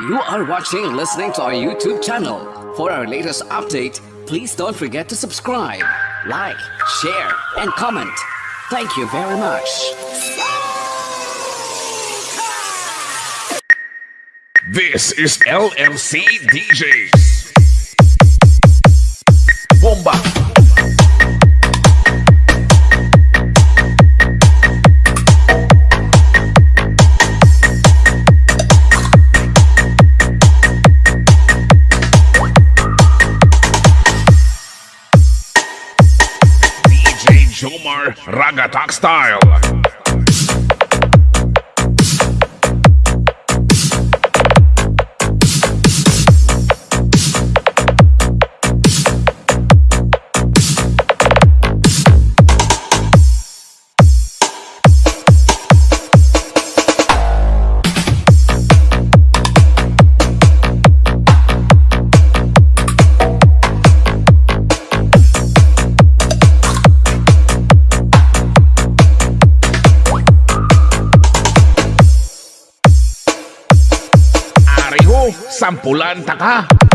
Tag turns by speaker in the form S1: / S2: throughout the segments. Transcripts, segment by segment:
S1: You are watching and listening to our YouTube channel. For our latest update, please don't forget to subscribe, like, share, and comment. Thank you very much.
S2: This is LMC DJs. Bomba. Ragatak Style. Sampulan taka.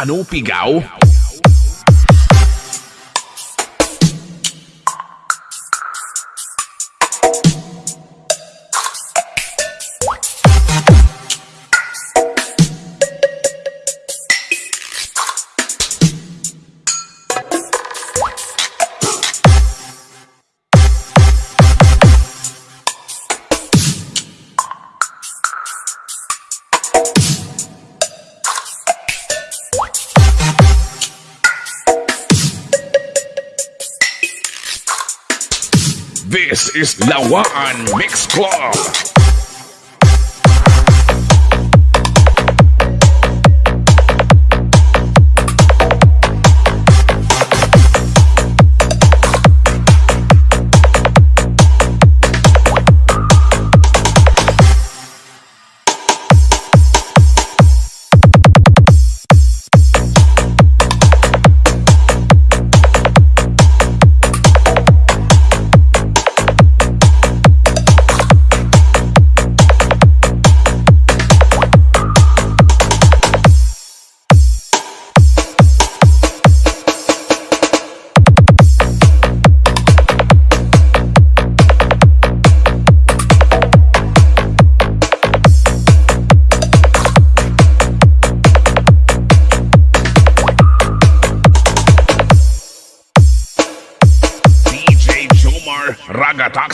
S2: Anu is Lawaan Mix Club.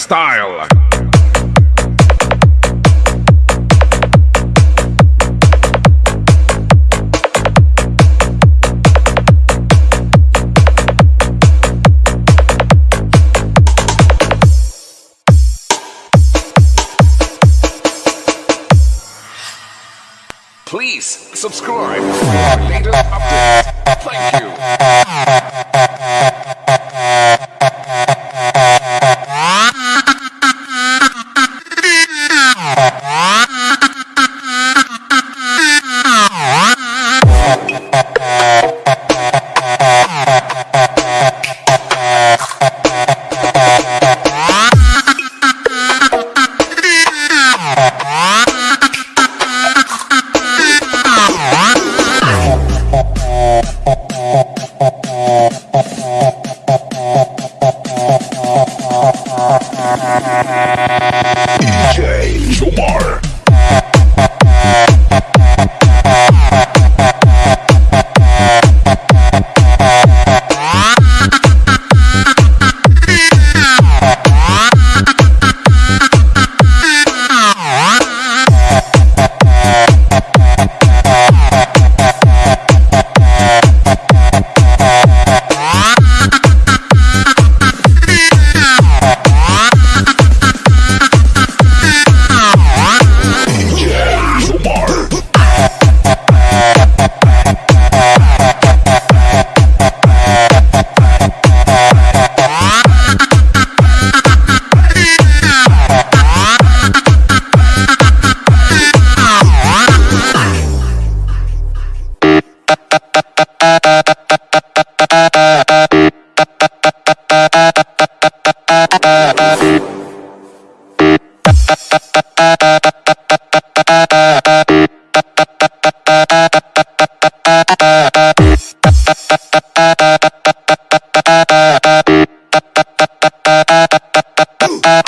S2: Style. Please subscribe for latest updates. Thank you.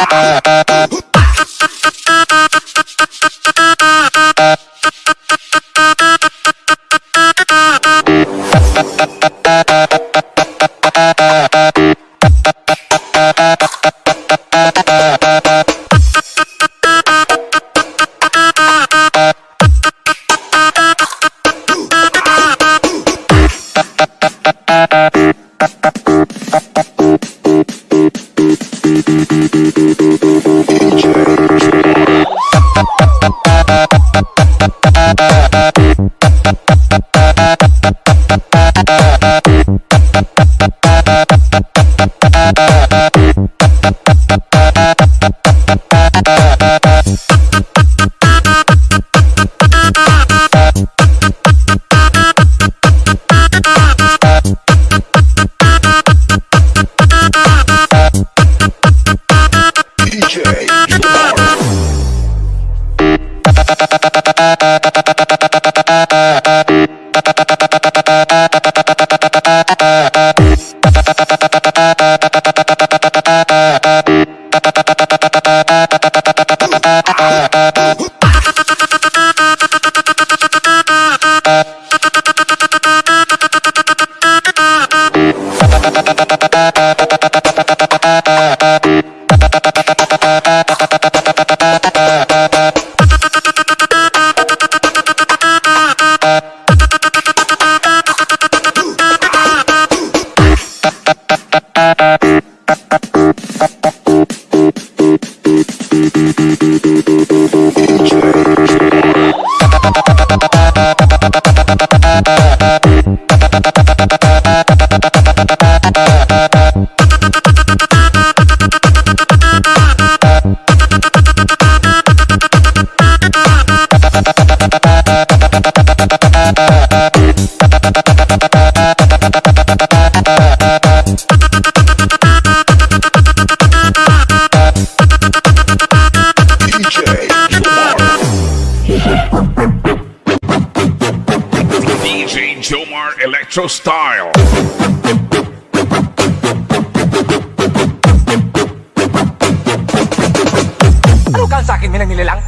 S3: Uh. DJ. Bye. Electro Style.
S2: Ano ka sa akin nilang nilalang?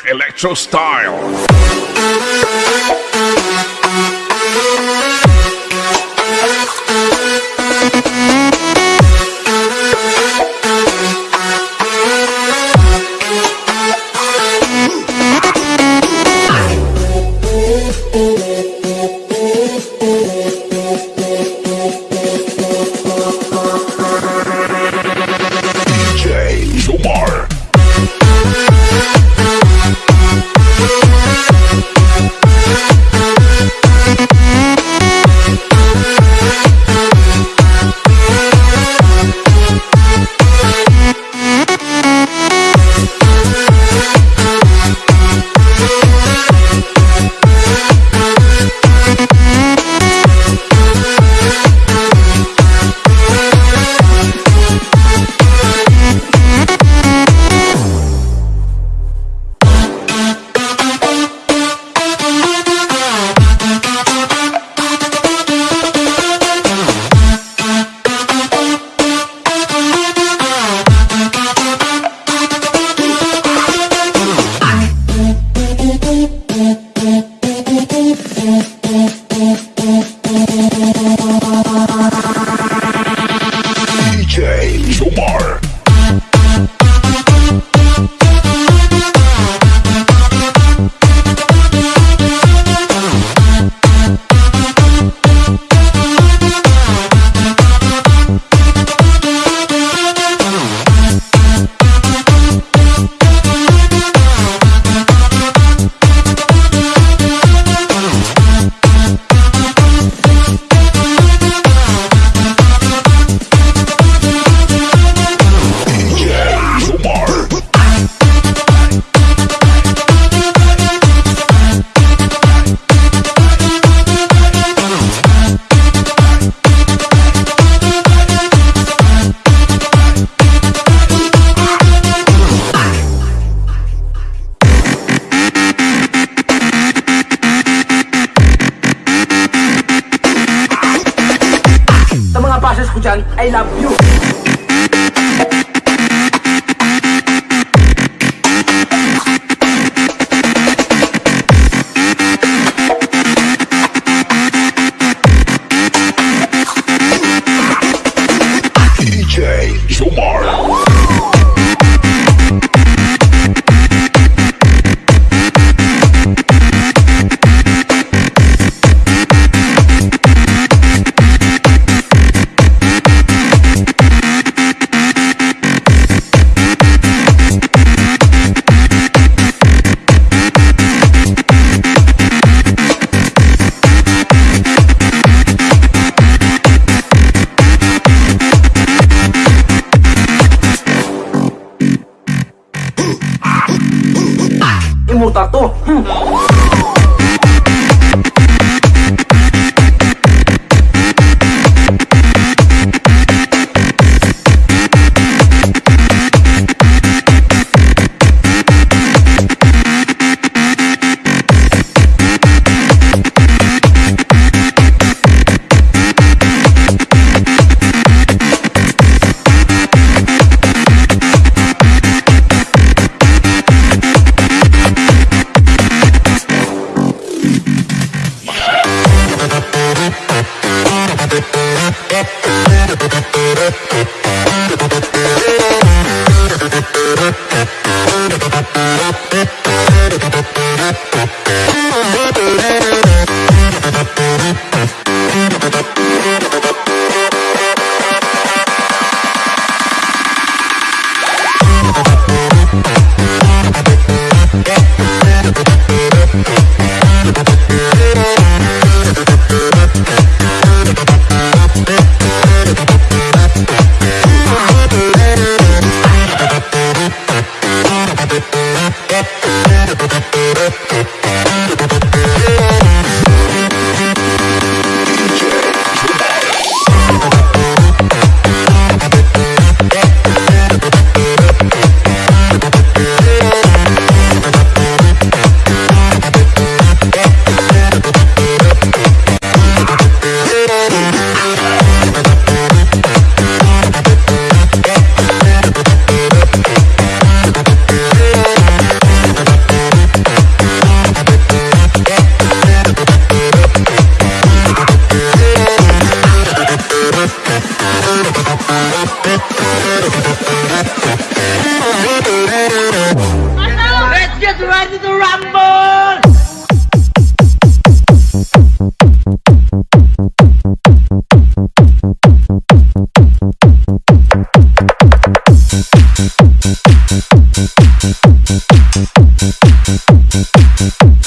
S3: Electro Style.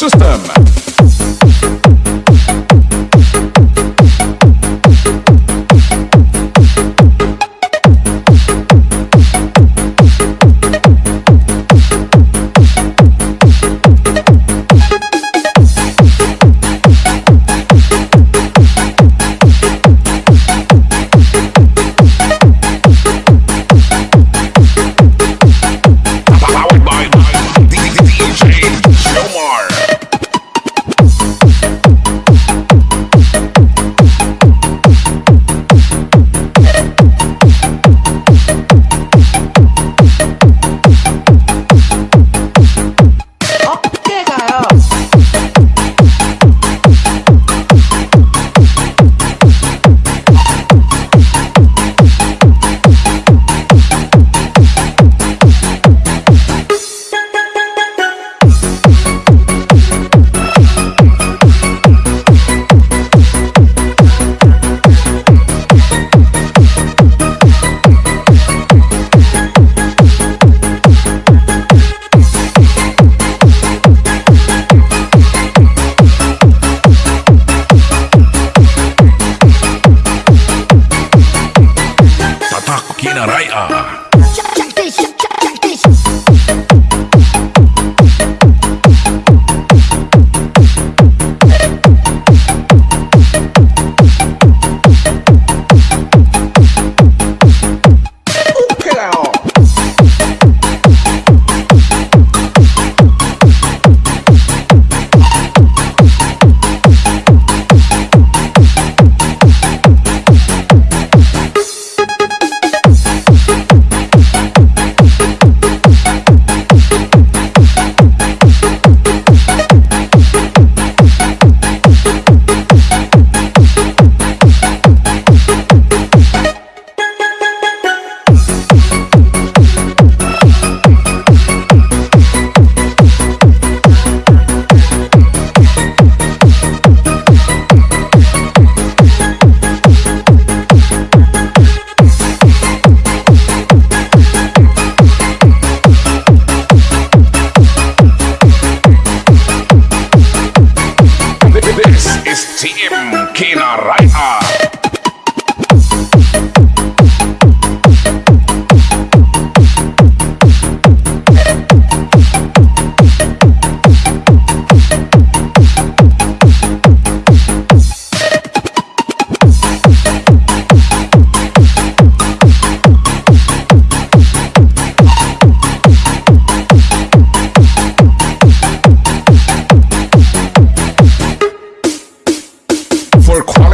S2: System.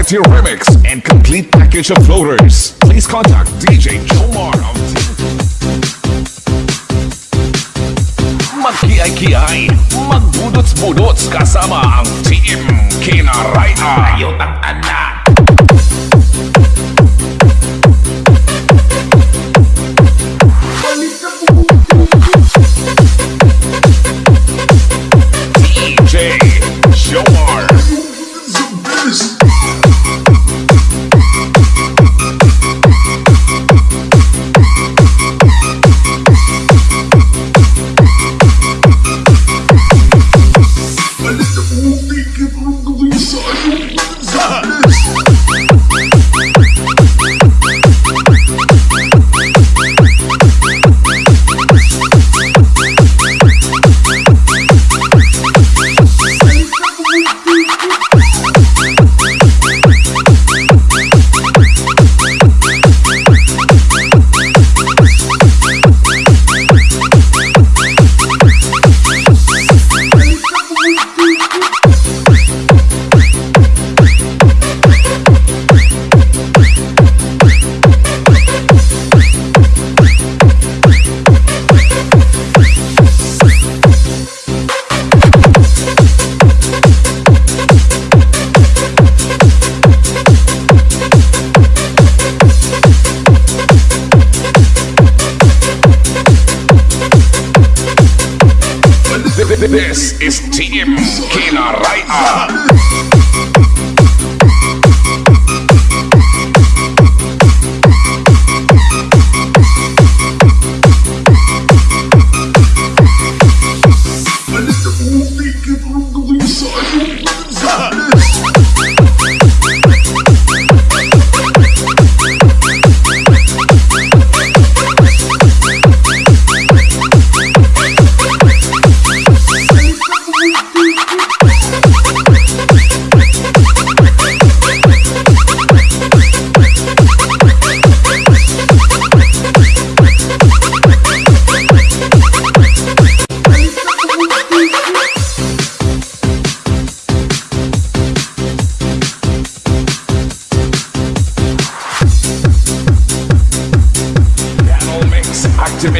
S2: Party remix and complete package of floaters. Please contact DJ Jomar of Magkiay-kiay, magbudots-budots kasama ang Team Kinaraya. Ayot ang anak. This is Team Kinaraya.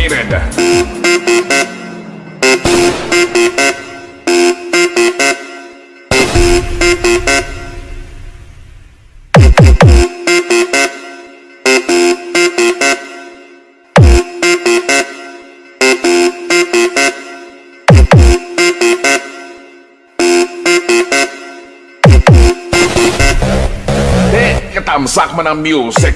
S2: Miranda. Eh, ketamsak menang music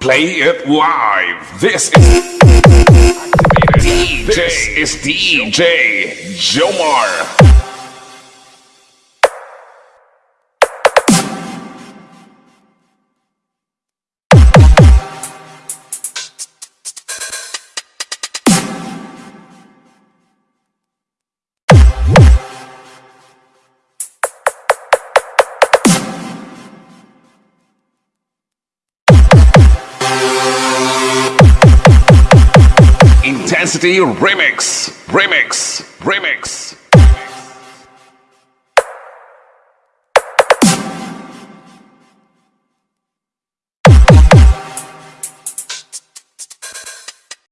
S2: Play it live. This is DJ, This is DJ Jomar. Intensity Remix, Remix, Remix.